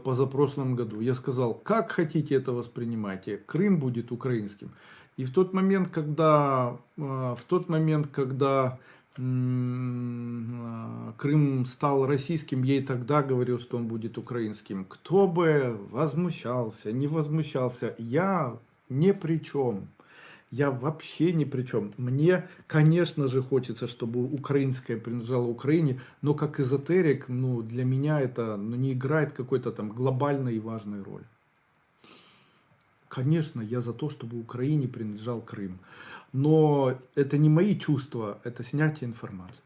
позапрошлом году. Я сказал, как хотите это воспринимайте, Крым будет украинским. И в тот момент, когда, э, в тот момент, когда э, Крым стал российским, я и тогда говорил, что он будет украинским. Кто бы возмущался, не возмущался, я ни при чем. Я вообще ни при чем. Мне, конечно же, хочется, чтобы украинское принадлежало Украине, но как эзотерик, ну, для меня это ну, не играет какой-то там глобальной и важной роли. Конечно, я за то, чтобы Украине принадлежал Крым. Но это не мои чувства, это снятие информации.